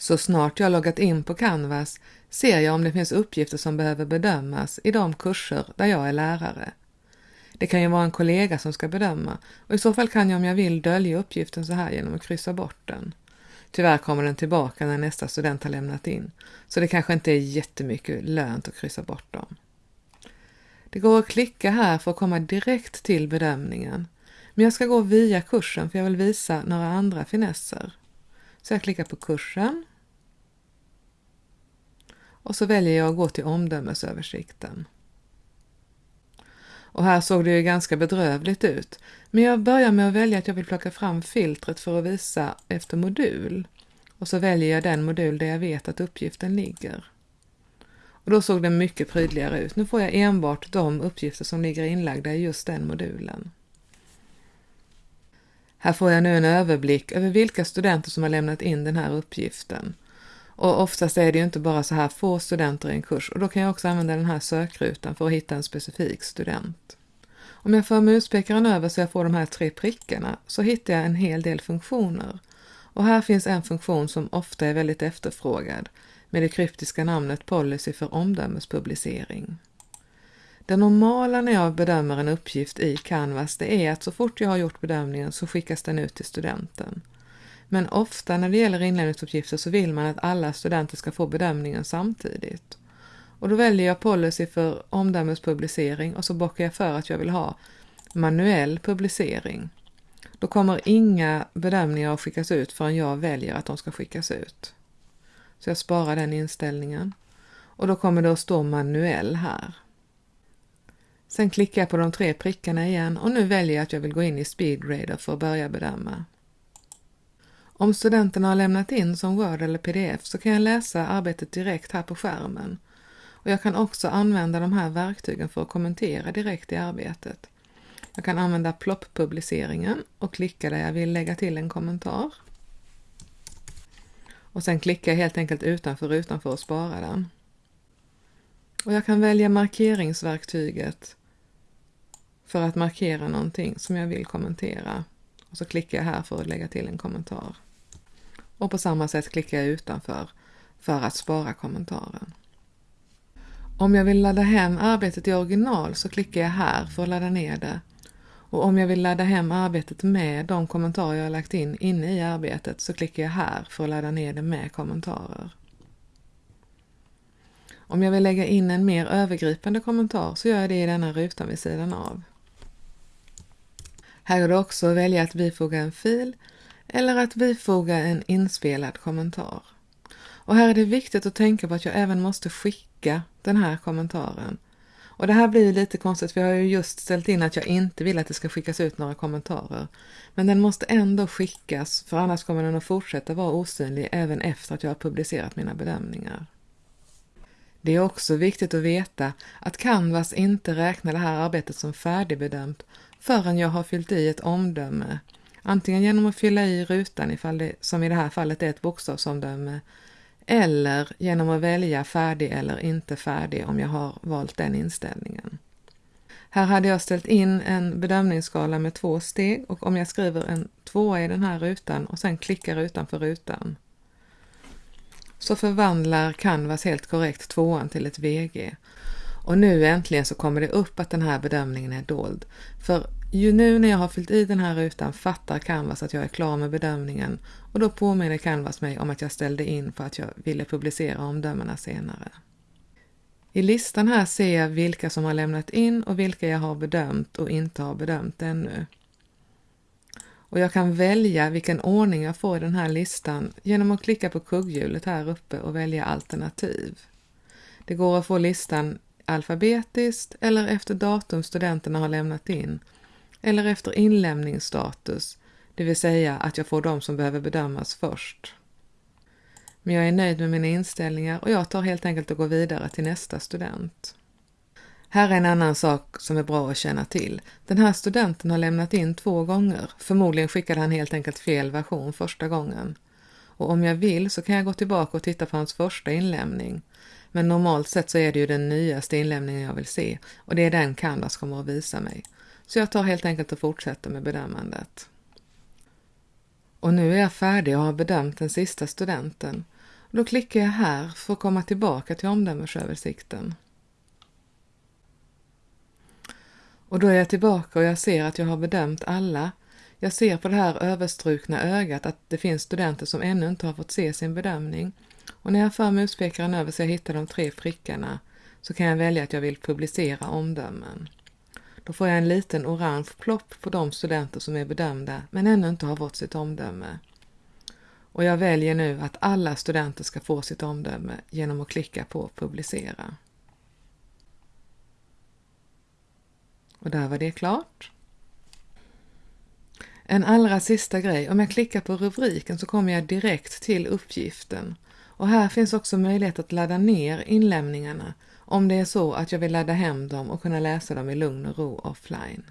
Så snart jag loggat in på Canvas ser jag om det finns uppgifter som behöver bedömas i de kurser där jag är lärare. Det kan ju vara en kollega som ska bedöma och i så fall kan jag om jag vill dölja uppgiften så här genom att kryssa bort den. Tyvärr kommer den tillbaka när nästa student har lämnat in, så det kanske inte är jättemycket lönt att kryssa bort dem. Det går att klicka här för att komma direkt till bedömningen, men jag ska gå via kursen för jag vill visa några andra finesser. Så jag klickar på kursen och så väljer jag att gå till omdömesöversikten. Och här såg det ju ganska bedrövligt ut. Men jag börjar med att välja att jag vill plocka fram filtret för att visa efter modul. Och så väljer jag den modul där jag vet att uppgiften ligger. Och då såg den mycket prydligare ut. Nu får jag enbart de uppgifter som ligger inlagda i just den modulen. Här får jag nu en överblick över vilka studenter som har lämnat in den här uppgiften. Och oftast är det ju inte bara så här få studenter i en kurs och då kan jag också använda den här sökrutan för att hitta en specifik student. Om jag för muspekaren över så jag får de här tre prickarna så hittar jag en hel del funktioner. Och här finns en funktion som ofta är väldigt efterfrågad med det kryptiska namnet Policy för omdömespublicering. Det normala när jag bedömer en uppgift i Canvas det är att så fort jag har gjort bedömningen så skickas den ut till studenten. Men ofta när det gäller inlämningsuppgifter så vill man att alla studenter ska få bedömningen samtidigt. Och då väljer jag policy för omdömespublicering och så bockar jag för att jag vill ha manuell publicering. Då kommer inga bedömningar att skickas ut förrän jag väljer att de ska skickas ut. Så jag sparar den inställningen. Och då kommer det att stå manuell här. Sen klickar jag på de tre prickarna igen och nu väljer jag att jag vill gå in i SpeedGrader för att börja bedöma. Om studenterna har lämnat in som Word eller pdf så kan jag läsa arbetet direkt här på skärmen. Och jag kan också använda de här verktygen för att kommentera direkt i arbetet. Jag kan använda plopp-publiceringen och klicka där jag vill lägga till en kommentar. Och sen klickar jag helt enkelt utanför rutan för att spara den. Och jag kan välja markeringsverktyget för att markera någonting som jag vill kommentera. Och så klickar jag här för att lägga till en kommentar. Och på samma sätt klickar jag utanför för att spara kommentaren. Om jag vill ladda hem arbetet i original så klickar jag här för att ladda ner det. Och om jag vill ladda hem arbetet med de kommentarer jag har lagt in inne i arbetet så klickar jag här för att ladda ner det med kommentarer. Om jag vill lägga in en mer övergripande kommentar så gör jag det i denna rutan vid sidan av. Här går det också att välja att bifoga en fil eller att bifoga en inspelad kommentar. Och här är det viktigt att tänka på att jag även måste skicka den här kommentaren. Och det här blir lite konstigt för jag har ju just ställt in att jag inte vill att det ska skickas ut några kommentarer. Men den måste ändå skickas för annars kommer den att fortsätta vara osynlig även efter att jag har publicerat mina bedömningar. Det är också viktigt att veta att Canvas inte räknar det här arbetet som färdigbedömt förrän jag har fyllt i ett omdöme Antingen genom att fylla i rutan ifall det, som i det här fallet är ett bokstavsomdöme, eller genom att välja färdig eller inte färdig om jag har valt den inställningen. Här hade jag ställt in en bedömningsskala med två steg och om jag skriver en tvåa i den här rutan och sen klickar utanför rutan så förvandlar Canvas helt korrekt tvåan till ett VG. Och nu äntligen så kommer det upp att den här bedömningen är dold. För ju nu när jag har fyllt i den här rutan fattar Canvas att jag är klar med bedömningen och då påminner Canvas mig om att jag ställde in för att jag ville publicera omdömena senare. I listan här ser jag vilka som har lämnat in och vilka jag har bedömt och inte har bedömt ännu. Och jag kan välja vilken ordning jag får i den här listan genom att klicka på kugghjulet här uppe och välja alternativ. Det går att få listan alfabetiskt eller efter datum studenterna har lämnat in eller efter inlämningsstatus, det vill säga att jag får de som behöver bedömas först. Men jag är nöjd med mina inställningar och jag tar helt enkelt och går vidare till nästa student. Här är en annan sak som är bra att känna till. Den här studenten har lämnat in två gånger. Förmodligen skickade han helt enkelt fel version första gången. Och om jag vill så kan jag gå tillbaka och titta på hans första inlämning. Men normalt sett så är det ju den nyaste inlämningen jag vill se och det är den Canvas kommer att visa mig. Så jag tar helt enkelt och fortsätter med bedömandet. Och nu är jag färdig och har bedömt den sista studenten. Då klickar jag här för att komma tillbaka till omdömesöversikten. Och då är jag tillbaka och jag ser att jag har bedömt alla. Jag ser på det här överstrukna ögat att det finns studenter som ännu inte har fått se sin bedömning. Och när jag för muspekaren över så jag hittar de tre prickarna så kan jag välja att jag vill publicera omdömen. Då får jag en liten orange plopp på de studenter som är bedömda men ännu inte har fått sitt omdöme. Och jag väljer nu att alla studenter ska få sitt omdöme genom att klicka på publicera. Och där var det klart. En allra sista grej, om jag klickar på rubriken så kommer jag direkt till uppgiften. Och här finns också möjlighet att ladda ner inlämningarna om det är så att jag vill ladda hem dem och kunna läsa dem i lugn och ro offline.